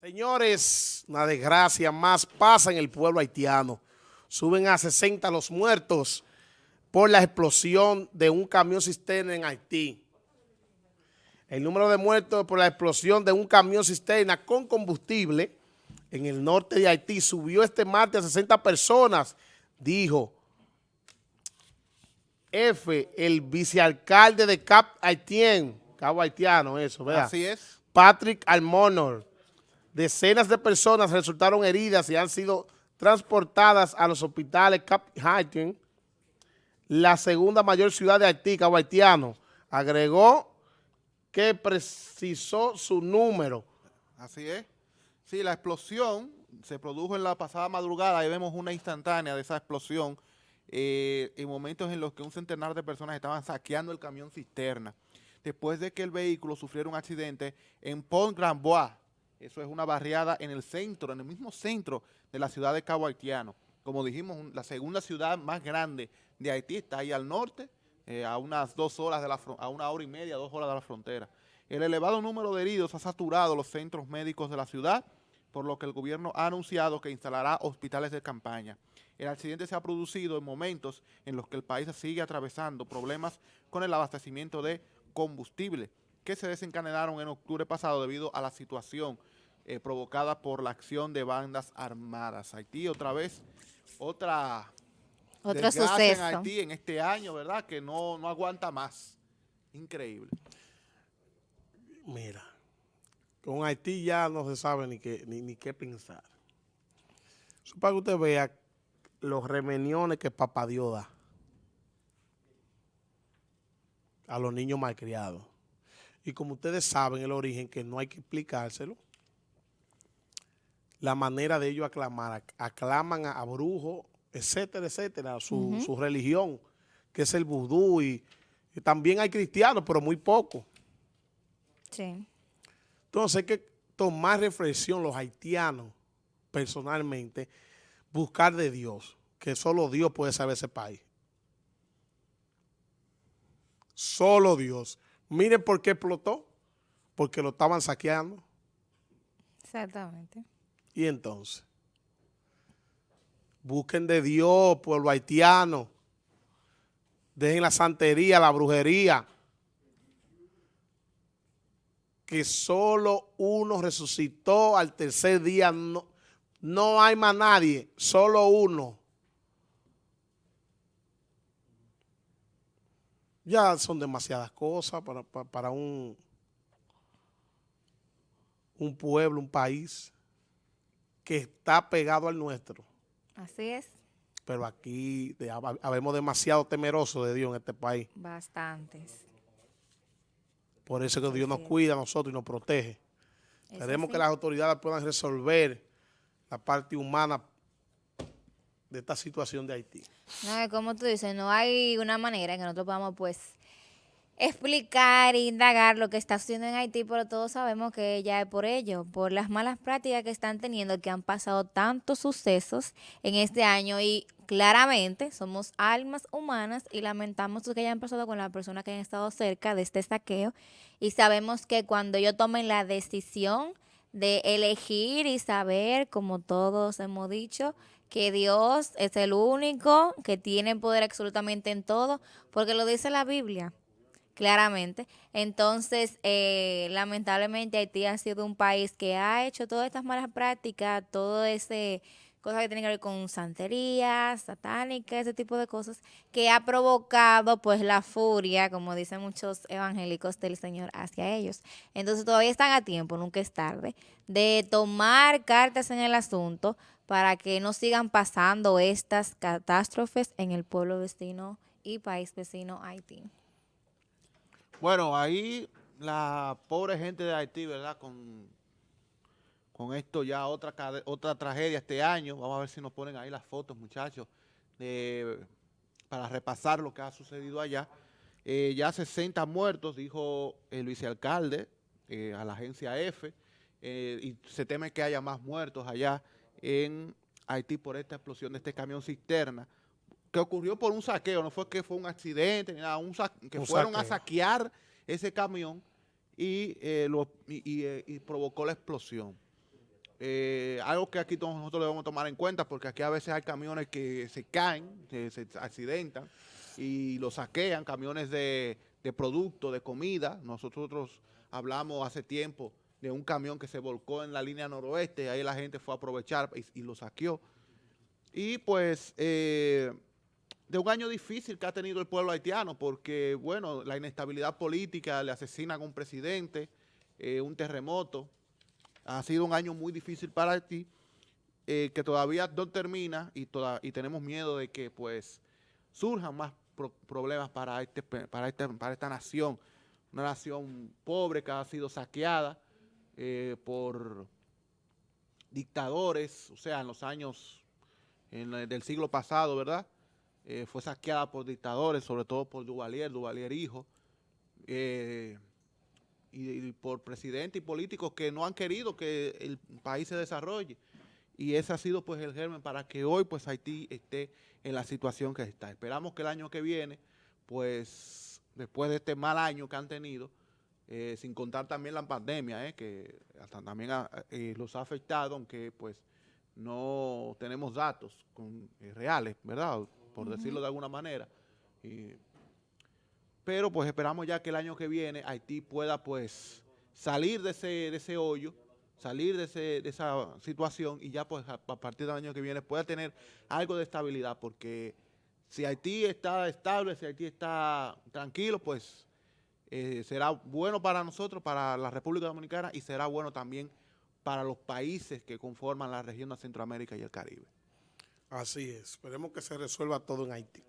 Señores, una desgracia más pasa en el pueblo haitiano. Suben a 60 los muertos por la explosión de un camión cisterna en Haití. El número de muertos por la explosión de un camión cisterna con combustible en el norte de Haití subió este martes a 60 personas, dijo F, el vicealcalde de Cap Haitien, Cabo Haitiano, eso, ¿verdad? Así es. Patrick Almonor. Decenas de personas resultaron heridas y han sido transportadas a los hospitales Cap Haitien, la segunda mayor ciudad de Haití, Cabo Haitiano. Agregó que precisó su número. Así es. Sí, la explosión se produjo en la pasada madrugada. Ahí vemos una instantánea de esa explosión eh, en momentos en los que un centenar de personas estaban saqueando el camión cisterna después de que el vehículo sufriera un accidente en Pont Grand Bois, eso es una barriada en el centro, en el mismo centro de la ciudad de Cabo Haitiano. Como dijimos, la segunda ciudad más grande de Haití está ahí al norte, eh, a unas dos horas, de la, a una hora y media, dos horas de la frontera. El elevado número de heridos ha saturado los centros médicos de la ciudad, por lo que el gobierno ha anunciado que instalará hospitales de campaña. El accidente se ha producido en momentos en los que el país sigue atravesando problemas con el abastecimiento de combustible que se desencadenaron en octubre pasado debido a la situación eh, provocada por la acción de bandas armadas. Haití otra vez, otra otro suceso en Haití en este año, ¿verdad? Que no, no aguanta más. Increíble. Mira, con Haití ya no se sabe ni qué, ni, qué pensar. Eso para que usted vea los remeniones que Papá Dios da a los niños malcriados. Y como ustedes saben el origen, que no hay que explicárselo, la manera de ellos aclamar, aclaman a, brujos, etcétera, etcétera, su, religión, que es el vudú, y, también hay cristianos, pero muy poco. Sí. Entonces hay que tomar reflexión los haitianos, personalmente, buscar de Dios, que solo Dios puede saber ese país. Solo Dios. Miren por qué explotó. Porque lo estaban saqueando. Exactamente. Y entonces, busquen de Dios, pueblo haitiano. Dejen la santería, la brujería. Que solo uno resucitó al tercer día. No, no hay más nadie, solo uno. Ya son demasiadas cosas para, para, un, un pueblo, un país que está pegado al nuestro. Así es. Pero aquí habemos demasiado temerosos de Dios en este país. Bastantes. Por eso que Dios nos cuida a nosotros y nos protege. Esperemos que las autoridades puedan resolver la parte humana de esta situación de Haití. No, como tú dices, no hay una manera en que nosotros podamos pues explicar e indagar lo que está sucediendo en Haití, pero todos sabemos que ya es por ello, por las malas prácticas que están teniendo, que han pasado tantos sucesos en este año y claramente somos almas humanas y lamentamos lo que hayan pasado con las personas que han estado cerca de este saqueo y sabemos que cuando ellos tomen la decisión de elegir y saber, como todos hemos dicho, que Dios es el único que tiene poder absolutamente en todo, porque lo dice la Biblia, claramente. Entonces, eh, lamentablemente Haití ha sido un país que ha hecho todas estas malas prácticas, todo ese cosas que tienen que ver con santería, satánica, ese tipo de cosas, que ha provocado pues la furia, como dicen muchos evangélicos del Señor hacia ellos. Entonces todavía están a tiempo, nunca es tarde, de tomar cartas en el asunto para que no sigan pasando estas catástrofes en el pueblo vecino y país vecino Haití. Bueno, ahí la pobre gente de Haití, ¿verdad? Con, con esto ya otra, otra tragedia este año. Vamos a ver si nos ponen ahí las fotos, muchachos, para repasar lo que ha sucedido allá. Eh, ya 60 muertos, dijo el vicealcalde eh, a la agencia F, eh, y se teme que haya más muertos allá en Haití por esta explosión de este camión cisterna, que ocurrió por un saqueo, no fue que fue un accidente, ni nada, un que fueron a saquear ese camión y, eh, lo, y, eh, y, provocó la explosión. eh, algo que aquí todos nosotros debemos tomar en cuenta, porque aquí a veces hay camiones que se caen, que se accidentan y los saquean, camiones de, de producto, de comida. Nosotros hablamos hace tiempo de un camión que se volcó en la línea noroeste, ahí la gente fue a aprovechar y, lo saqueó. Y pues eh, de un año difícil que ha tenido el pueblo haitiano, porque bueno, la inestabilidad política, le asesinan a un presidente, eh, un terremoto, ha sido un año muy difícil para Haití, eh, que todavía no termina y, y tenemos miedo de que pues surjan más problemas para, este, para, este, para esta nación, una nación pobre que ha sido saqueada, eh, por dictadores, o sea, en los años del siglo pasado, ¿verdad? Eh, fue saqueada por dictadores, sobre todo por Duvalier, Duvalier hijo, eh, y, por presidentes y políticos que no han querido que el país se desarrolle. Y ese ha sido pues el germen para que hoy pues Haití esté en la situación que está. Esperamos que el año que viene, pues después de este mal año que han tenido, eh, sin contar también la pandemia, eh, que hasta también eh, los ha afectado, aunque pues no tenemos datos reales, ¿verdad? Por decirlo de alguna manera. pero pues esperamos ya que el año que viene Haití pueda pues salir de ese, de ese hoyo, salir de, ese, de esa situación y ya pues a, a partir del año que viene pueda tener algo de estabilidad, porque si Haití está estable, si Haití está tranquilo, pues eh, será bueno para nosotros, para la República Dominicana y será bueno también para los países que conforman la región de Centroamérica y el Caribe. Así es. Esperemos que se resuelva todo en Haití.